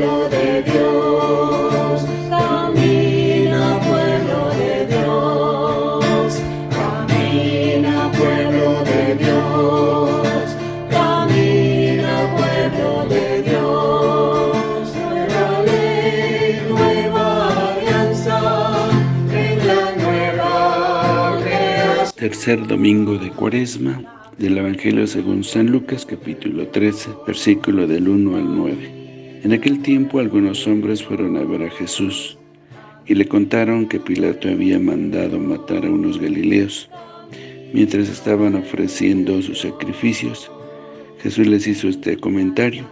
pueblo de Dios, camina pueblo de Dios, camina pueblo de Dios, camina pueblo de Dios, nueva ley, nueva alianza, en la nueva creación. Tercer domingo de Cuaresma del Evangelio según San Lucas capítulo 13, versículo del 1 al 9. En aquel tiempo algunos hombres fueron a ver a Jesús y le contaron que Pilato había mandado matar a unos galileos. Mientras estaban ofreciendo sus sacrificios, Jesús les hizo este comentario.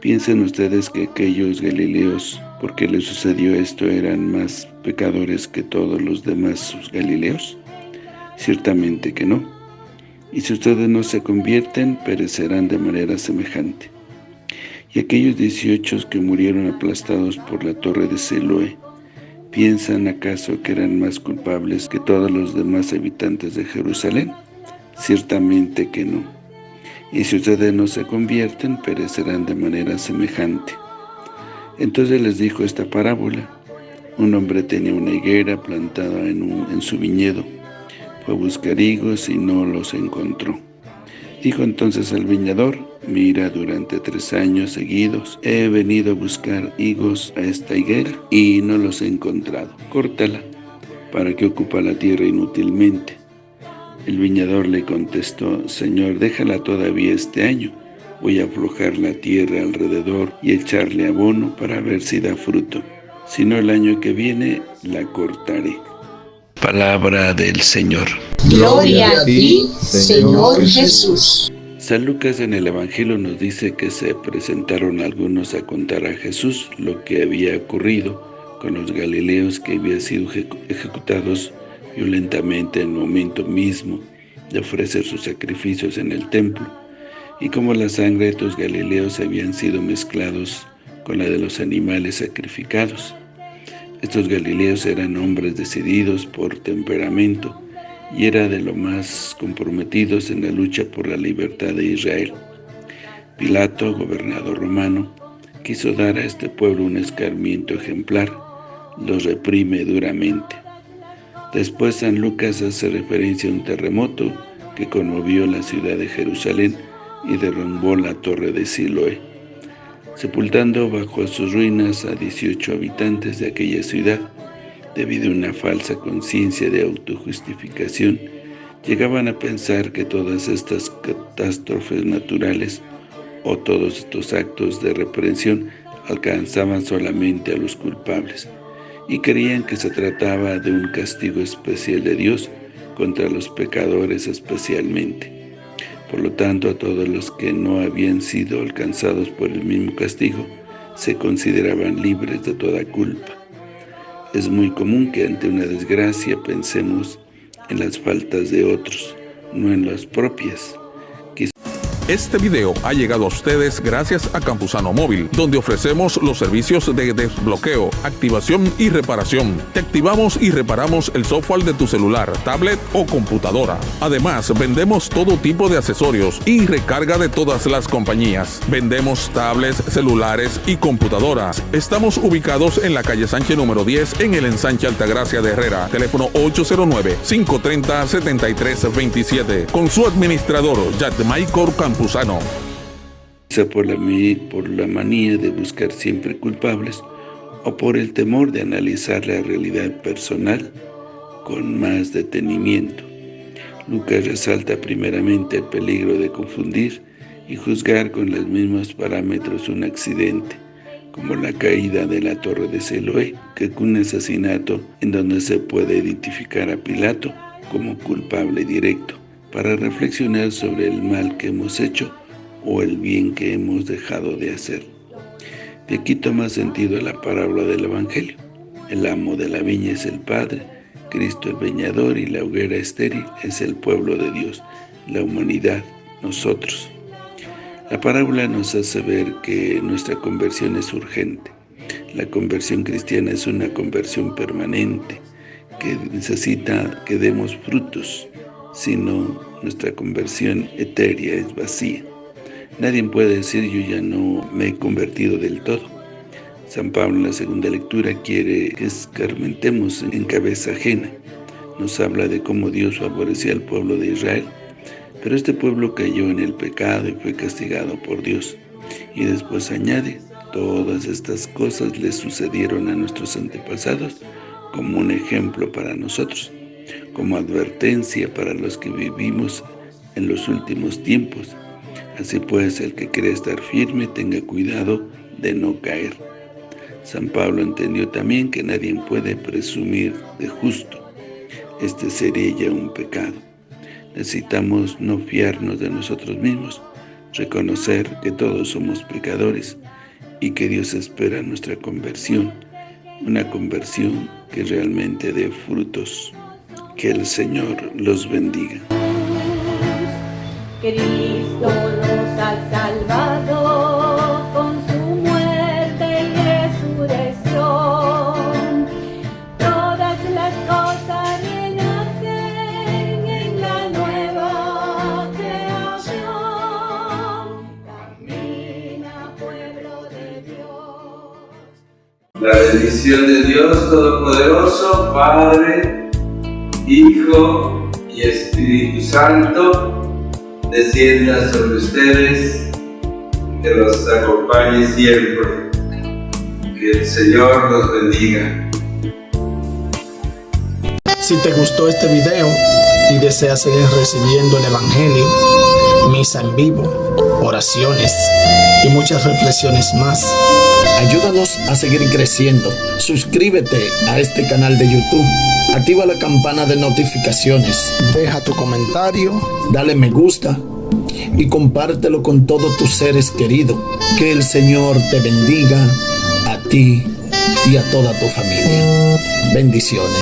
¿Piensan ustedes que aquellos galileos, porque les sucedió esto, eran más pecadores que todos los demás sus galileos? Ciertamente que no y si ustedes no se convierten, perecerán de manera semejante. Y aquellos dieciocho que murieron aplastados por la torre de Siloé, ¿piensan acaso que eran más culpables que todos los demás habitantes de Jerusalén? Ciertamente que no. Y si ustedes no se convierten, perecerán de manera semejante. Entonces les dijo esta parábola. Un hombre tenía una higuera plantada en, en su viñedo, fue a buscar higos y no los encontró. Dijo entonces al viñador, mira, durante tres años seguidos he venido a buscar higos a esta higuera y no los he encontrado. Córtala, ¿para que ocupa la tierra inútilmente? El viñador le contestó, Señor, déjala todavía este año. Voy a aflojar la tierra alrededor y echarle abono para ver si da fruto. Si no, el año que viene la cortaré. Palabra del Señor. Gloria a ti, Señor Jesús. San Lucas en el Evangelio nos dice que se presentaron algunos a contar a Jesús lo que había ocurrido con los galileos que habían sido ejecutados violentamente en el momento mismo de ofrecer sus sacrificios en el templo, y cómo la sangre de estos galileos habían sido mezclados con la de los animales sacrificados. Estos galileos eran hombres decididos por temperamento y era de lo más comprometidos en la lucha por la libertad de Israel. Pilato, gobernador romano, quiso dar a este pueblo un escarmiento ejemplar, los reprime duramente. Después San Lucas hace referencia a un terremoto que conmovió la ciudad de Jerusalén y derrumbó la torre de Siloé sepultando bajo sus ruinas a 18 habitantes de aquella ciudad, debido a una falsa conciencia de autojustificación, llegaban a pensar que todas estas catástrofes naturales o todos estos actos de reprensión alcanzaban solamente a los culpables, y creían que se trataba de un castigo especial de Dios contra los pecadores especialmente. Por lo tanto, a todos los que no habían sido alcanzados por el mismo castigo, se consideraban libres de toda culpa. Es muy común que ante una desgracia pensemos en las faltas de otros, no en las propias. Este video ha llegado a ustedes gracias a Campusano Móvil, donde ofrecemos los servicios de desbloqueo, activación y reparación. Te activamos y reparamos el software de tu celular, tablet o computadora. Además, vendemos todo tipo de accesorios y recarga de todas las compañías. Vendemos tablets, celulares y computadoras. Estamos ubicados en la calle Sánchez número 10 en el ensanche Altagracia de Herrera. Teléfono 809-530-7327. Con su administrador, Maicor Campusano Por la, manía de buscar siempre culpables o por el temor de analizar la realidad personal con más detenimiento. Lucas resalta primeramente el peligro de confundir y juzgar con los mismos parámetros un accidente, como la caída de la torre de Siloé, que es un asesinato en donde se puede identificar a Pilato como culpable directo para reflexionar sobre el mal que hemos hecho o el bien que hemos dejado de hacer. De aquí toma sentido la parábola del Evangelio. El amo de la viña es el Padre, Cristo el veñador y la hoguera estéril es el pueblo de Dios, la humanidad, nosotros. La parábola nos hace ver que nuestra conversión es urgente. La conversión cristiana es una conversión permanente, que necesita que demos frutos, sino nuestra conversión etérea es vacía. Nadie puede decir yo ya no me he convertido del todo. San Pablo en la segunda lectura quiere que escarmentemos en cabeza ajena. Nos habla de cómo Dios favorecía al pueblo de Israel, pero este pueblo cayó en el pecado y fue castigado por Dios. Y después añade, todas estas cosas le sucedieron a nuestros antepasados como un ejemplo para nosotros, como advertencia para los que vivimos en los últimos tiempos. Así pues, el que quiere estar firme tenga cuidado de no caer. San Pablo entendió también que nadie puede presumir de justo. Este sería ya un pecado. Necesitamos no fiarnos de nosotros mismos, reconocer que todos somos pecadores y que Dios espera nuestra conversión, una conversión que realmente dé frutos. Que el Señor los bendiga. Cristo nos ha salvado con su muerte y resurrección. Todas las cosas renacen en la nueva creación. Camina, pueblo de Dios. La bendición de Dios Todopoderoso, Padre, Hijo y Espíritu Santo, descienda sobre ustedes, que los acompañe siempre. Que el Señor los bendiga. Si te gustó este video y deseas seguir recibiendo el Evangelio, misa en vivo, oraciones y muchas reflexiones más, ayúdanos a seguir creciendo. Suscríbete a este canal de YouTube, activa la campana de notificaciones, deja tu comentario, dale me gusta y compártelo con todos tus seres queridos. Que el Señor te bendiga a ti y a toda tu familia. Bendiciones.